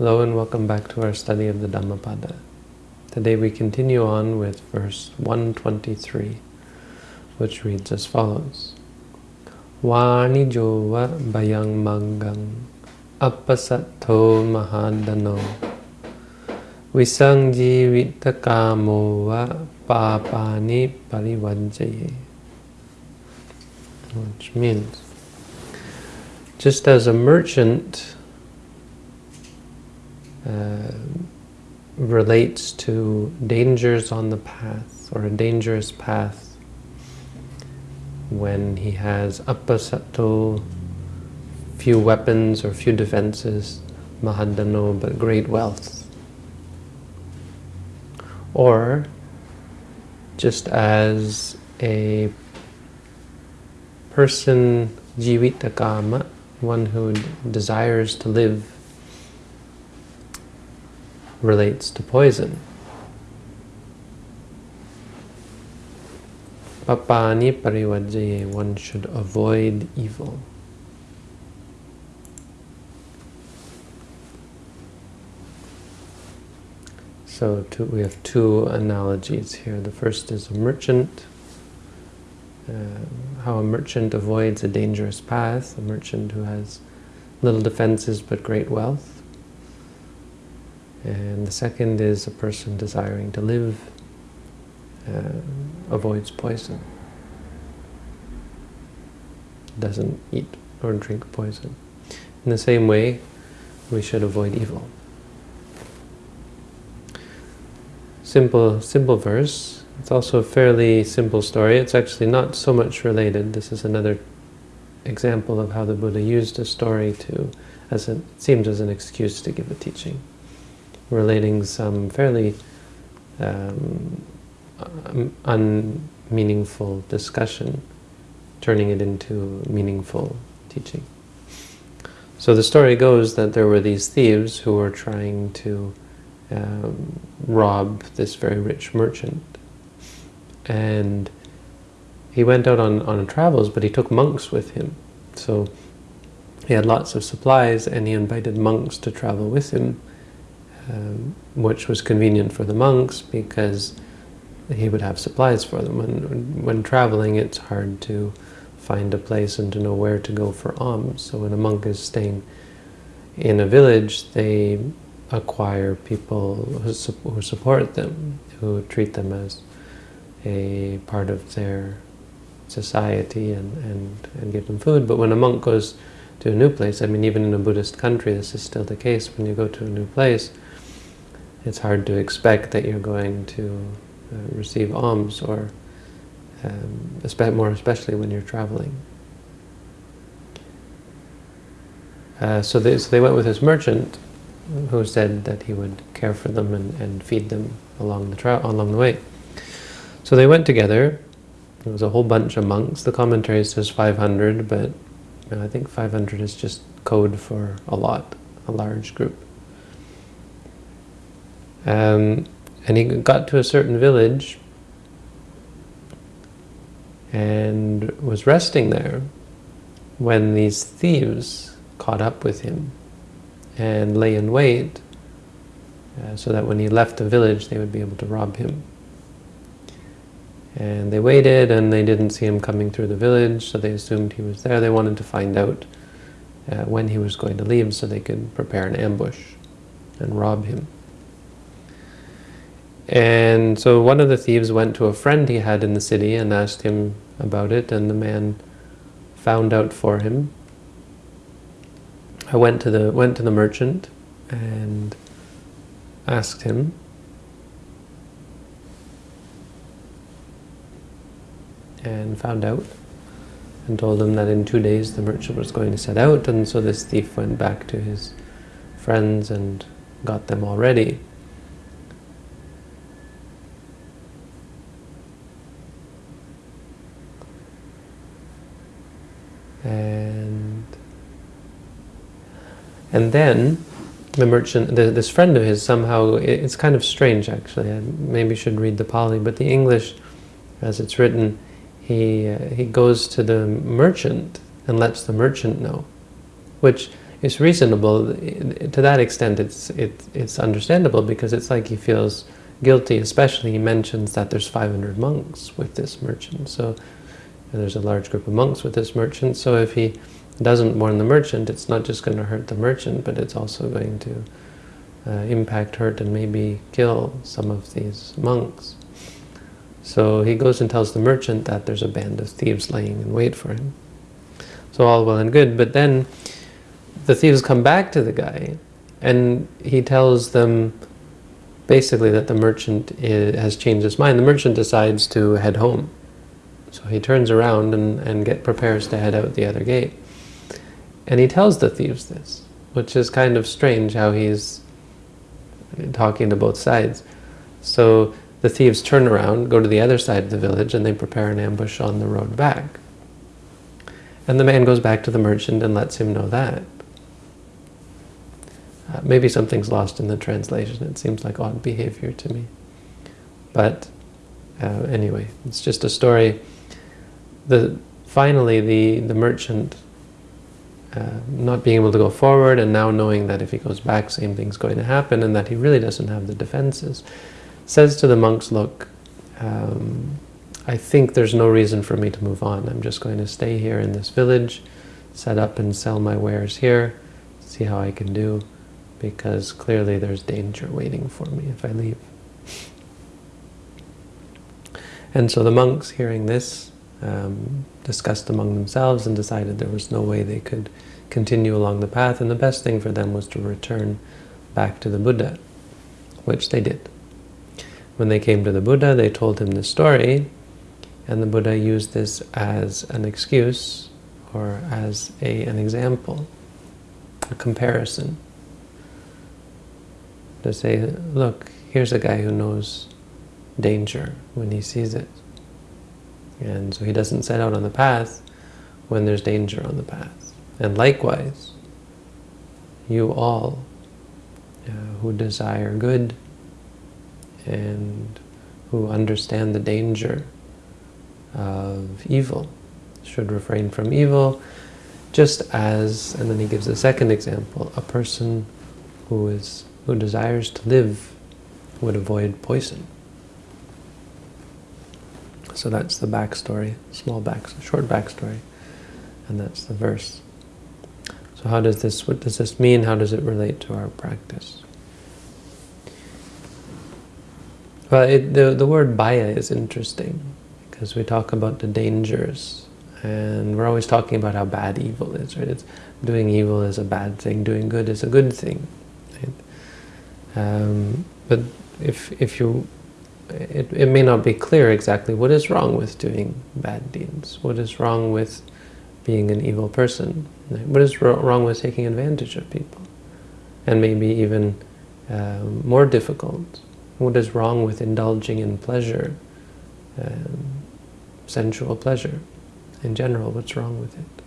Hello and welcome back to our study of the Dhammapada. Today we continue on with verse 123, which reads as follows. Vani jova bayang mangang appasattho mahadano visang jivitakamo va papani parivajjaye which means just as a merchant uh, relates to dangers on the path or a dangerous path when he has appasattho, few weapons or few defenses, mahadano, but great wealth. Or just as a person jivitakama, one who desires to live relates to poison. Papani parivajjaye, one should avoid evil. So two, we have two analogies here. The first is a merchant, uh, how a merchant avoids a dangerous path, a merchant who has little defenses but great wealth. And the second is a person desiring to live uh, avoids poison. Doesn't eat or drink poison. In the same way, we should avoid evil. Simple, simple verse. It's also a fairly simple story. It's actually not so much related. This is another example of how the Buddha used a story to, as it seems as an excuse to give a teaching relating some fairly um, unmeaningful discussion, turning it into meaningful teaching. So the story goes that there were these thieves who were trying to um, rob this very rich merchant. And he went out on, on travels, but he took monks with him. So he had lots of supplies and he invited monks to travel with him um, which was convenient for the monks because he would have supplies for them. When, when traveling, it's hard to find a place and to know where to go for alms. So when a monk is staying in a village, they acquire people who, su who support them, who treat them as a part of their society and, and, and give them food. But when a monk goes to a new place, I mean, even in a Buddhist country, this is still the case. When you go to a new place, it's hard to expect that you're going to uh, receive alms or um, more especially when you're traveling. Uh, so, they, so they went with this merchant who said that he would care for them and, and feed them along the along the way. So they went together. There was a whole bunch of monks. The commentary says 500, but I think 500 is just code for a lot, a large group. Um, and he got to a certain village and was resting there when these thieves caught up with him and lay in wait uh, so that when he left the village they would be able to rob him. And they waited and they didn't see him coming through the village so they assumed he was there. They wanted to find out uh, when he was going to leave so they could prepare an ambush and rob him. And so one of the thieves went to a friend he had in the city and asked him about it, and the man found out for him. I went to the went to the merchant and asked him. And found out and told him that in two days the merchant was going to set out and so this thief went back to his friends and got them all ready. And and then the merchant, the, this friend of his, somehow, it's kind of strange actually, I maybe should read the Pali, but the English, as it's written, he, uh, he goes to the merchant and lets the merchant know, which is reasonable. To that extent, it's it, it's understandable because it's like he feels guilty. Especially, he mentions that there's 500 monks with this merchant. So there's a large group of monks with this merchant. So if he doesn't warn the merchant, it's not just going to hurt the merchant, but it's also going to uh, impact, hurt, and maybe kill some of these monks. So he goes and tells the merchant that there's a band of thieves laying in wait for him. So all well and good, but then the thieves come back to the guy, and he tells them basically that the merchant is, has changed his mind. The merchant decides to head home. So he turns around and, and get prepares to head out the other gate. And he tells the thieves this, which is kind of strange how he's talking to both sides. So the thieves turn around, go to the other side of the village, and they prepare an ambush on the road back. And the man goes back to the merchant and lets him know that. Uh, maybe something's lost in the translation. It seems like odd behavior to me. But uh, anyway, it's just a story. The Finally, the, the merchant uh, not being able to go forward and now knowing that if he goes back, same thing's going to happen and that he really doesn't have the defenses, says to the monks, look, um, I think there's no reason for me to move on. I'm just going to stay here in this village, set up and sell my wares here, see how I can do, because clearly there's danger waiting for me if I leave. And so the monks, hearing this, um, discussed among themselves and decided there was no way they could continue along the path, and the best thing for them was to return back to the Buddha, which they did. When they came to the Buddha, they told him the story, and the Buddha used this as an excuse or as a, an example, a comparison. To say, look, here's a guy who knows danger when he sees it. And so he doesn't set out on the path when there's danger on the path. And likewise, you all uh, who desire good and who understand the danger of evil, should refrain from evil, just as, and then he gives a second example, a person who is who desires to live would avoid poison. So that's the backstory, small back, short backstory, and that's the verse. So how does this, what does this mean? How does it relate to our practice? Well, it, the, the word baya is interesting because we talk about the dangers and we're always talking about how bad evil is, right? It's, doing evil is a bad thing, doing good is a good thing. Right? Um, but if, if you, it, it may not be clear exactly what is wrong with doing bad deeds, what is wrong with being an evil person, what is wrong with taking advantage of people, and maybe even um, more difficult, what is wrong with indulging in pleasure, um, sensual pleasure in general, what's wrong with it?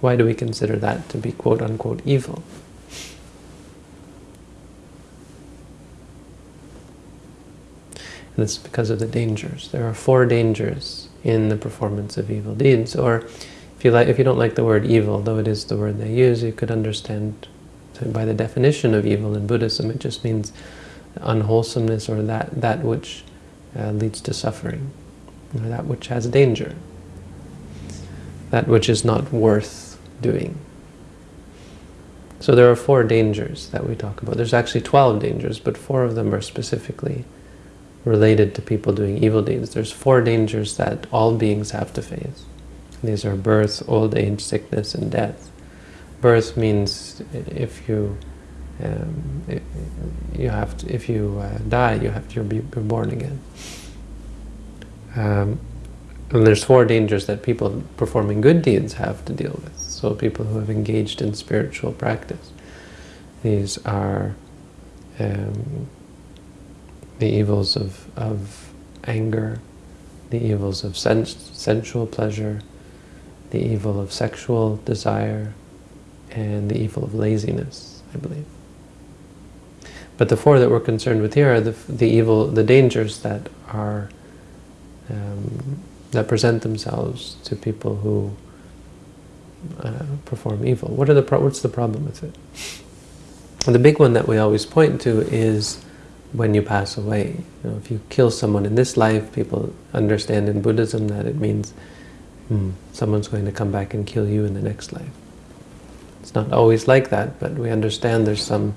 Why do we consider that to be quote-unquote evil? And it's because of the dangers. There are four dangers in the performance of evil deeds. Or if you like, if you don't like the word evil, though it is the word they use, you could understand by the definition of evil in Buddhism, it just means unwholesomeness or that that which uh, leads to suffering or that which has danger, that which is not worth doing. So there are four dangers that we talk about. There's actually 12 dangers, but four of them are specifically related to people doing evil deeds. There's four dangers that all beings have to face. These are birth, old age, sickness, and death. Birth means if you um, you have to, if you uh, die, you have to be born again. Um, and there's four dangers that people performing good deeds have to deal with. So people who have engaged in spiritual practice. These are um, the evils of, of anger, the evils of sens sensual pleasure, the evil of sexual desire, and the evil of laziness, I believe. But the four that we're concerned with here are the, the evil, the dangers that are um, that present themselves to people who uh, perform evil. What are the what's the problem with it? And the big one that we always point to is when you pass away. You know, if you kill someone in this life, people understand in Buddhism that it means hmm, someone's going to come back and kill you in the next life. It's not always like that, but we understand there's some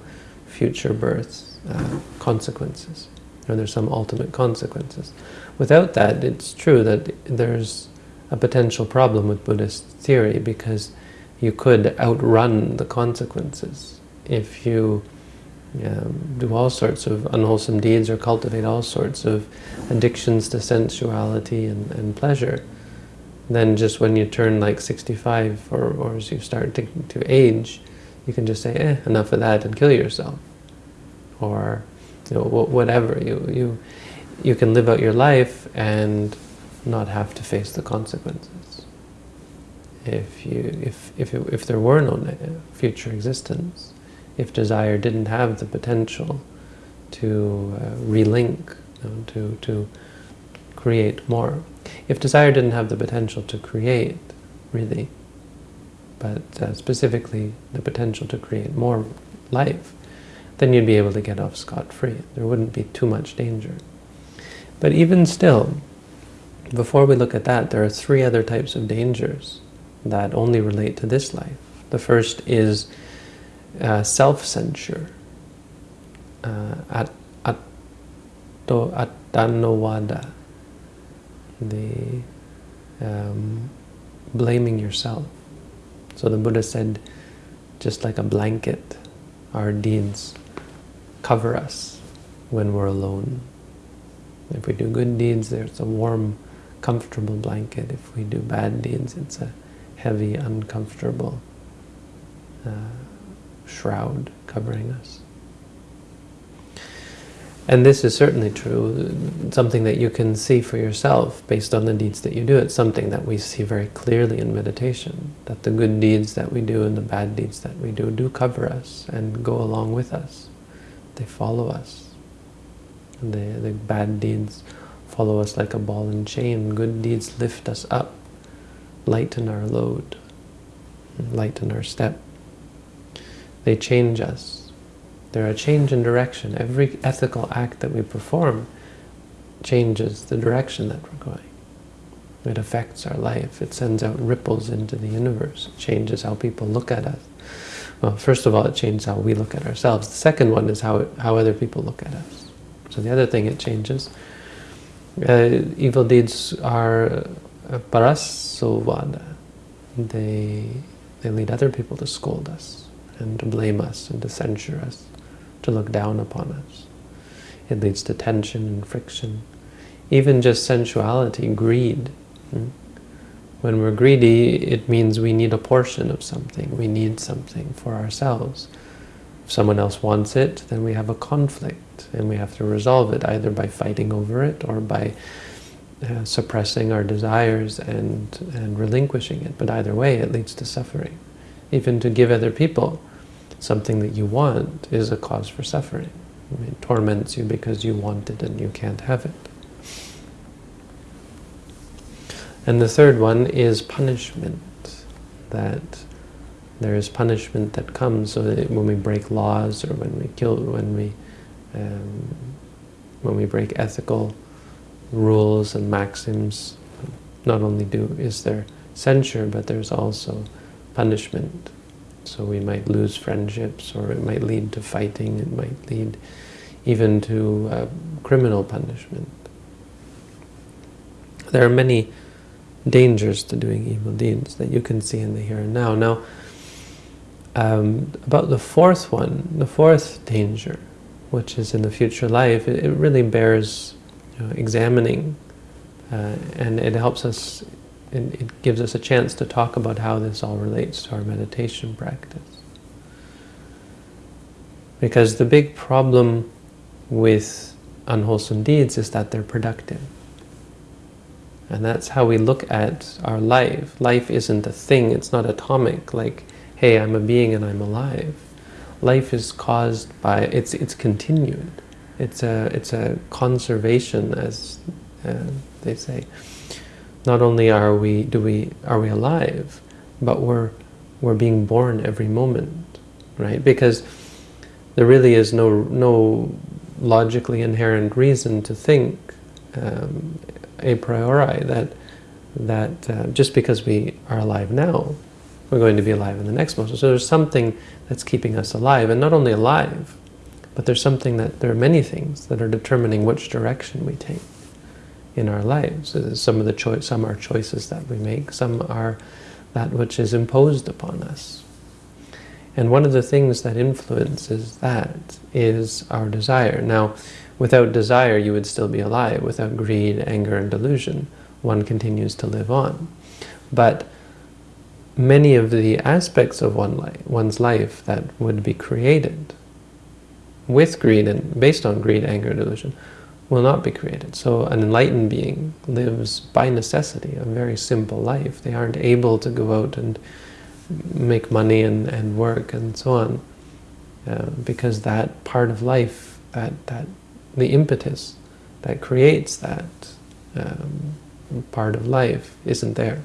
future births, uh, consequences, or there's some ultimate consequences. Without that, it's true that there's a potential problem with Buddhist theory because you could outrun the consequences if you um, do all sorts of unwholesome deeds or cultivate all sorts of addictions to sensuality and, and pleasure. Then just when you turn like 65 or, or as you start to, to age, you can just say, eh, enough of that and kill yourself. Or you know, whatever. You, you, you can live out your life and not have to face the consequences. If, you, if, if, it, if there were no future existence, if desire didn't have the potential to uh, relink, you know, to, to create more. If desire didn't have the potential to create, really, but uh, specifically the potential to create more life, then you'd be able to get off scot-free. There wouldn't be too much danger. But even still, before we look at that, there are three other types of dangers that only relate to this life. The first is uh, self-censure, uh, at, the um, blaming yourself. So the Buddha said, just like a blanket, our deeds cover us when we're alone. If we do good deeds, there's a warm, comfortable blanket. If we do bad deeds, it's a heavy, uncomfortable uh, shroud covering us. And this is certainly true, something that you can see for yourself based on the deeds that you do. It's something that we see very clearly in meditation, that the good deeds that we do and the bad deeds that we do do cover us and go along with us. They follow us. The, the bad deeds follow us like a ball and chain. Good deeds lift us up, lighten our load, lighten our step. They change us. They're a change in direction. Every ethical act that we perform changes the direction that we're going. It affects our life. It sends out ripples into the universe. It changes how people look at us. Well, first of all, it changes how we look at ourselves. The second one is how, how other people look at us. So the other thing it changes, uh, evil deeds are uh, parasovada. They, they lead other people to scold us and to blame us and to censure us, to look down upon us. It leads to tension and friction. Even just sensuality, greed. Hmm? When we're greedy, it means we need a portion of something. We need something for ourselves. If someone else wants it, then we have a conflict and we have to resolve it either by fighting over it or by uh, suppressing our desires and, and relinquishing it. But either way, it leads to suffering. Even to give other people something that you want is a cause for suffering. It torments you because you want it and you can't have it. And the third one is punishment, that there is punishment that comes so that when we break laws or when we kill, when we, um, when we break ethical rules and maxims, not only do is there censure, but there's also punishment. So we might lose friendships, or it might lead to fighting, it might lead even to uh, criminal punishment. There are many dangers to doing evil deeds that you can see in the here and now. Now, um, about the fourth one, the fourth danger, which is in the future life, it, it really bears you know, examining, uh, and it helps us it, it gives us a chance to talk about how this all relates to our meditation practice. Because the big problem with unwholesome deeds is that they're productive. And that's how we look at our life. Life isn't a thing, it's not atomic, like, hey, I'm a being and I'm alive. Life is caused by, it's, it's continued. It's a, it's a conservation, as uh, they say not only are we do we are we alive, but we're we're being born every moment, right? Because there really is no no logically inherent reason to think um, a priori that that uh, just because we are alive now, we're going to be alive in the next moment. So there's something that's keeping us alive, and not only alive, but there's something that there are many things that are determining which direction we take in our lives. Uh, some of the choice, some are choices that we make, some are that which is imposed upon us. And one of the things that influences that is our desire. Now, without desire, you would still be alive. Without greed, anger, and delusion, one continues to live on. But many of the aspects of one life, one's life that would be created with greed and based on greed, anger, delusion, will not be created. So an enlightened being lives by necessity a very simple life. They aren't able to go out and make money and, and work and so on uh, because that part of life, that, that the impetus that creates that um, part of life isn't there.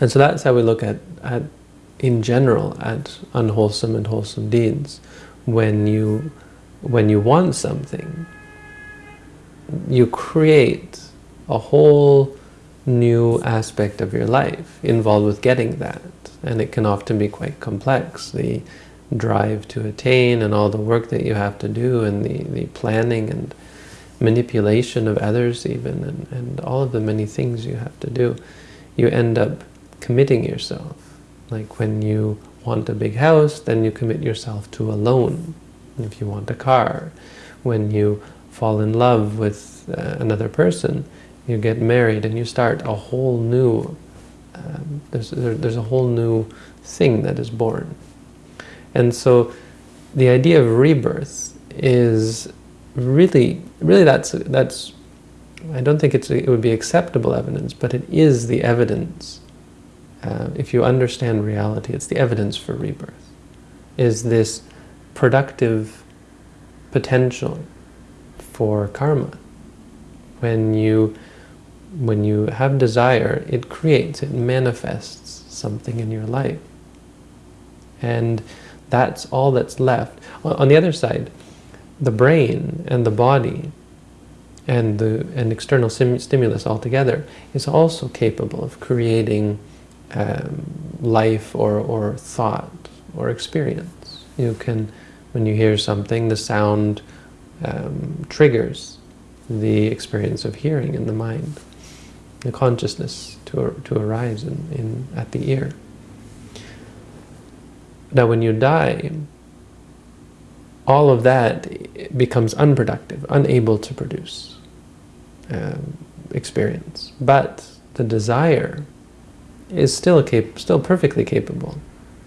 And so that's how we look at, at in general, at unwholesome and wholesome deeds. When you when you want something, you create a whole new aspect of your life involved with getting that. And it can often be quite complex. The drive to attain and all the work that you have to do and the, the planning and manipulation of others even and, and all of the many things you have to do. You end up committing yourself. Like when you want a big house, then you commit yourself to a loan if you want a car. When you fall in love with uh, another person, you get married and you start a whole new, um, there's, there, there's a whole new thing that is born. And so the idea of rebirth is really, really that's, that's I don't think it's, it would be acceptable evidence, but it is the evidence. Uh, if you understand reality, it's the evidence for rebirth. Is this productive potential for karma. When you when you have desire, it creates, it manifests something in your life. And that's all that's left. On the other side, the brain and the body and the and external stimulus altogether is also capable of creating um, life or, or thought or experience. You can when you hear something, the sound um, triggers the experience of hearing in the mind, the consciousness to, to arise in, in, at the ear. Now when you die, all of that becomes unproductive, unable to produce um, experience. But the desire is still, still perfectly capable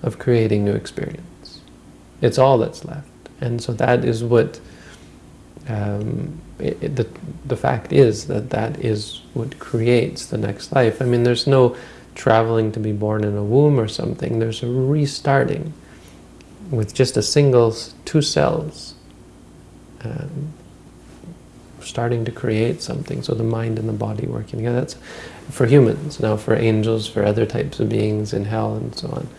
of creating new experience. It's all that's left. And so that is what, um, it, the, the fact is that that is what creates the next life. I mean, there's no traveling to be born in a womb or something. There's a restarting with just a single, two cells, um, starting to create something. So the mind and the body working together. That's for humans. Now for angels, for other types of beings in hell and so on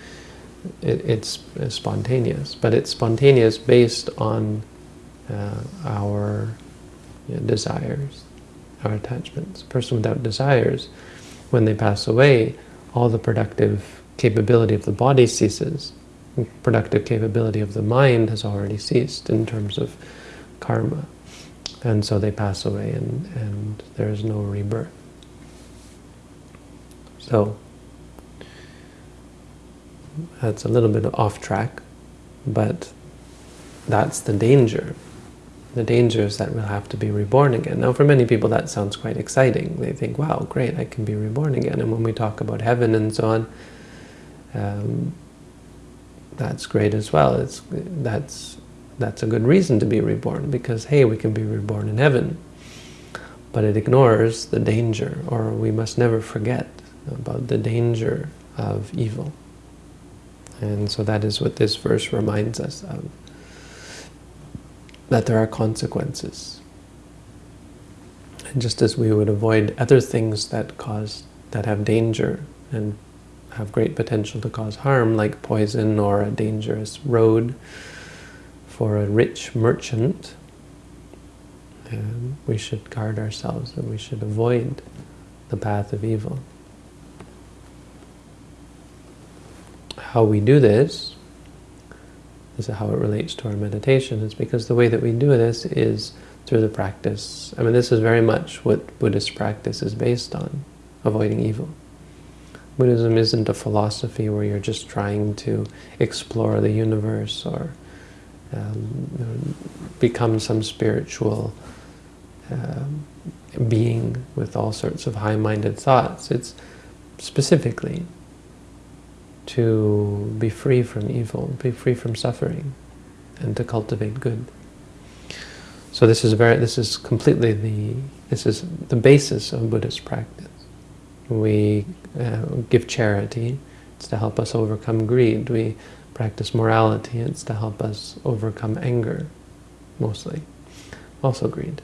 it, it's, it's, spontaneous, but it's spontaneous based on uh, our you know, desires, our attachments. A person without desires, when they pass away, all the productive capability of the body ceases. Productive capability of the mind has already ceased in terms of karma. And so they pass away and, and there is no rebirth. So that's a little bit off track, but that's the danger. The danger is that we'll have to be reborn again. Now, for many people, that sounds quite exciting. They think, wow, great, I can be reborn again. And when we talk about heaven and so on, um, that's great as well. It's, that's, that's a good reason to be reborn, because, hey, we can be reborn in heaven. But it ignores the danger, or we must never forget about the danger of evil. And so that is what this verse reminds us of. That there are consequences. And just as we would avoid other things that cause, that have danger and have great potential to cause harm, like poison or a dangerous road for a rich merchant, um, we should guard ourselves and we should avoid the path of evil. How we do this, this is how it relates to our meditation, is because the way that we do this is through the practice. I mean, this is very much what Buddhist practice is based on, avoiding evil. Buddhism isn't a philosophy where you're just trying to explore the universe or um, become some spiritual uh, being with all sorts of high-minded thoughts. It's specifically to be free from evil, be free from suffering, and to cultivate good. So this is very, this is completely the, this is the basis of Buddhist practice. We uh, give charity, it's to help us overcome greed. We practice morality, it's to help us overcome anger, mostly, also greed.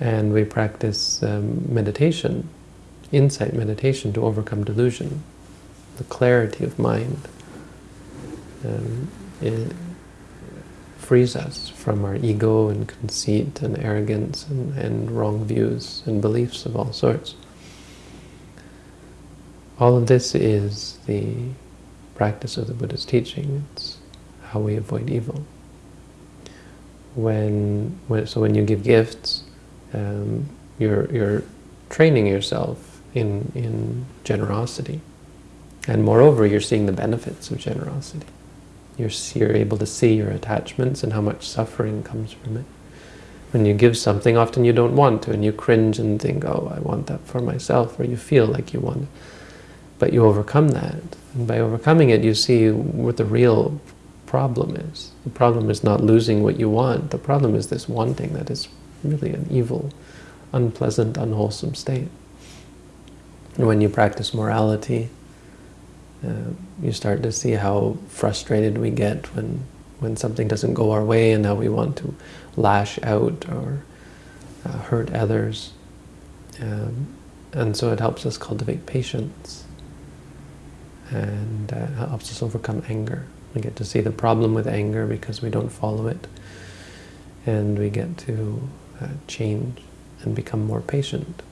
And we practice um, meditation, insight meditation, to overcome delusion, the clarity of mind. Um, it frees us from our ego and conceit and arrogance and, and wrong views and beliefs of all sorts. All of this is the practice of the Buddha's teaching. It's how we avoid evil. When, when so when you give gifts, um, you're you're training yourself in in generosity, and moreover, you're seeing the benefits of generosity. You're you're able to see your attachments and how much suffering comes from it. When you give something, often you don't want to, and you cringe and think, "Oh, I want that for myself," or you feel like you want it. But you overcome that, and by overcoming it, you see what the real problem is. The problem is not losing what you want. The problem is this wanting that is really an evil, unpleasant, unwholesome state. And when you practice morality, uh, you start to see how frustrated we get when when something doesn't go our way and how we want to lash out or uh, hurt others. Um, and so it helps us cultivate patience and uh, helps us overcome anger. We get to see the problem with anger because we don't follow it. And we get to uh, change and become more patient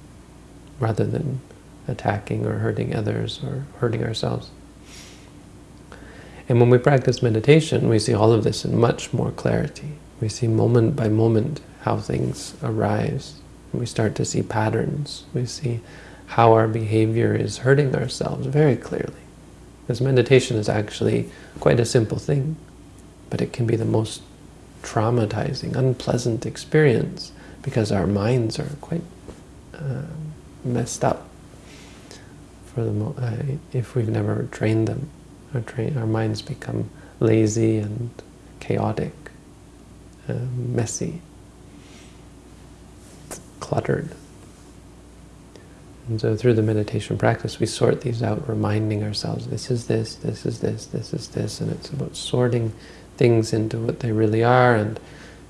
rather than attacking or hurting others or hurting ourselves. And when we practice meditation, we see all of this in much more clarity. We see moment by moment how things arise. We start to see patterns. We see how our behavior is hurting ourselves very clearly. Because meditation is actually quite a simple thing, but it can be the most traumatizing, unpleasant experience because our minds are quite uh, messed up for the uh, if we've never trained them. Our, train our minds become lazy and chaotic, uh, messy, cluttered. And so through the meditation practice, we sort these out, reminding ourselves, this is this, this is this, this is this, and it's about sorting things into what they really are and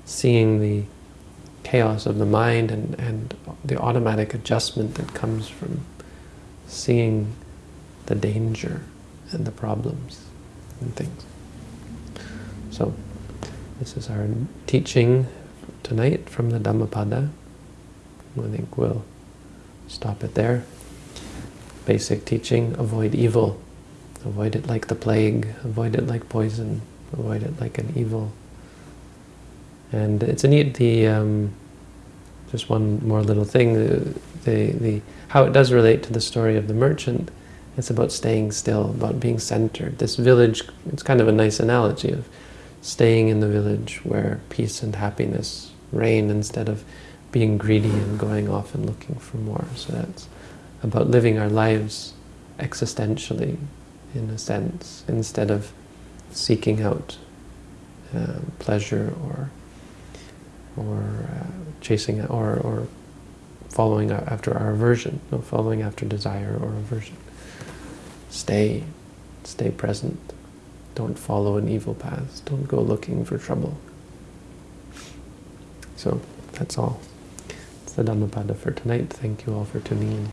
seeing the chaos of the mind and, and the automatic adjustment that comes from seeing the danger and the problems and things. So, this is our teaching tonight from the Dhammapada. I think we'll stop it there. Basic teaching, avoid evil. Avoid it like the plague, avoid it like poison, avoid it like an evil and it's a neat, the, um, just one more little thing, the, the, the, how it does relate to the story of the merchant. It's about staying still, about being centered. This village, it's kind of a nice analogy of staying in the village where peace and happiness reign instead of being greedy and going off and looking for more. So that's about living our lives existentially, in a sense, instead of seeking out uh, pleasure or or uh, chasing or, or following after our aversion, no, following after desire or aversion. Stay, stay present. Don't follow an evil path. Don't go looking for trouble. So that's all. It's the Dhammapada for tonight. Thank you all for tuning in.